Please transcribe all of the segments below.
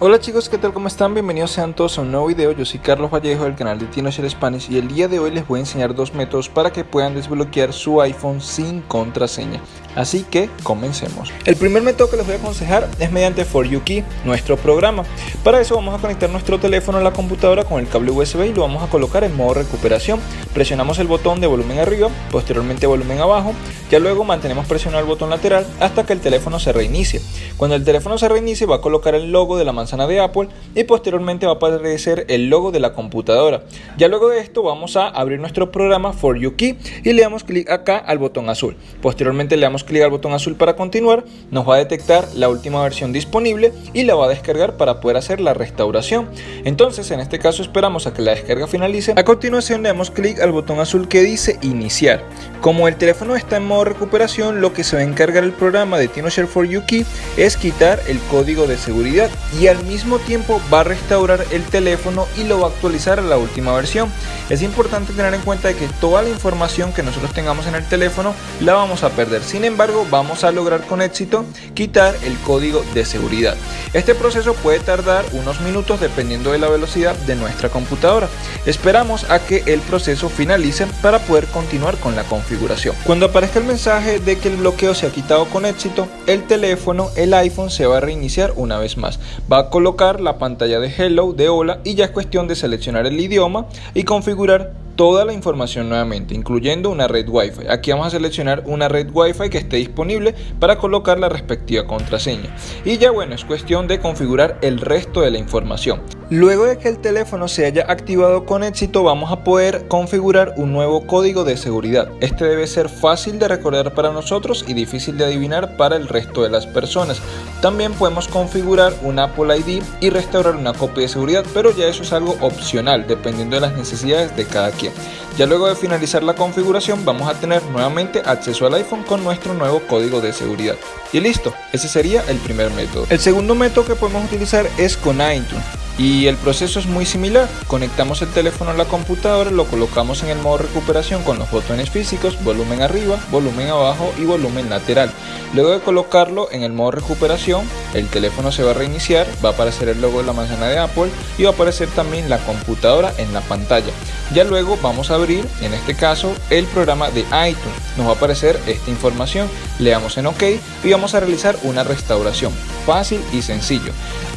Hola chicos, ¿qué tal? ¿Cómo están? Bienvenidos sean todos a un nuevo video. Yo soy Carlos Vallejo del canal de TinoShare Spanish y el día de hoy les voy a enseñar dos métodos para que puedan desbloquear su iPhone sin contraseña. Así que comencemos. El primer método que les voy a aconsejar es mediante For You Key, nuestro programa. Para eso vamos a conectar nuestro teléfono a la computadora con el cable USB y lo vamos a colocar en modo recuperación. Presionamos el botón de volumen arriba, posteriormente volumen abajo, ya luego mantenemos presionado el botón lateral hasta que el teléfono se reinicie. Cuando el teléfono se reinicie va a colocar el logo de la manzana de Apple y posteriormente va a aparecer el logo de la computadora. Ya luego de esto vamos a abrir nuestro programa For You Key y le damos clic acá al botón azul. Posteriormente le damos clic al botón azul para continuar, nos va a detectar la última versión disponible y la va a descargar para poder hacer la restauración. Entonces en este caso esperamos a que la descarga finalice. A continuación le damos clic al botón azul que dice iniciar. Como el teléfono está en modo recuperación, lo que se va a encargar el programa de TinoShare for You Key es quitar el código de seguridad y al mismo tiempo va a restaurar el teléfono y lo va a actualizar a la última versión. Es importante tener en cuenta que toda la información que nosotros tengamos en el teléfono la vamos a perder. Sin vamos a lograr con éxito quitar el código de seguridad. Este proceso puede tardar unos minutos dependiendo de la velocidad de nuestra computadora. Esperamos a que el proceso finalice para poder continuar con la configuración. Cuando aparezca el mensaje de que el bloqueo se ha quitado con éxito, el teléfono, el iPhone se va a reiniciar una vez más. Va a colocar la pantalla de hello, de hola y ya es cuestión de seleccionar el idioma y configurar toda la información nuevamente, incluyendo una red Wi-Fi. Aquí vamos a seleccionar una red Wi-Fi que esté disponible para colocar la respectiva contraseña. Y ya bueno, es cuestión de configurar el resto de la información. Luego de que el teléfono se haya activado con éxito, vamos a poder configurar un nuevo código de seguridad. Este debe ser fácil de recordar para nosotros y difícil de adivinar para el resto de las personas. También podemos configurar un Apple ID y restaurar una copia de seguridad, pero ya eso es algo opcional, dependiendo de las necesidades de cada quien. Ya luego de finalizar la configuración vamos a tener nuevamente acceso al iPhone con nuestro nuevo código de seguridad. Y listo, ese sería el primer método. El segundo método que podemos utilizar es con iTunes. Y el proceso es muy similar, conectamos el teléfono a la computadora, lo colocamos en el modo recuperación con los botones físicos, volumen arriba, volumen abajo y volumen lateral. Luego de colocarlo en el modo recuperación, el teléfono se va a reiniciar, va a aparecer el logo de la manzana de Apple y va a aparecer también la computadora en la pantalla. Ya luego vamos a abrir, en este caso, el programa de iTunes. Nos va a aparecer esta información, le damos en OK y vamos a realizar una restauración. Fácil y sencillo.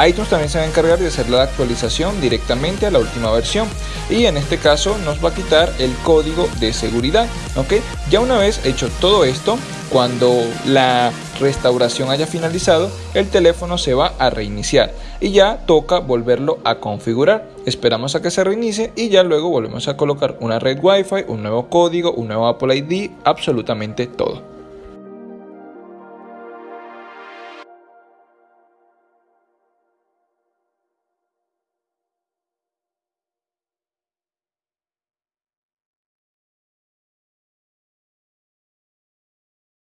iTunes también se va a encargar de hacer la actualización directamente a la última versión y en este caso nos va a quitar el código de seguridad. Ya una vez hecho todo esto, cuando la restauración haya finalizado, el teléfono se va a reiniciar y ya toca volverlo a configurar. Esperamos a que se reinicie y ya luego volvemos a colocar una red Wi-Fi, un nuevo código, un nuevo Apple ID, absolutamente todo.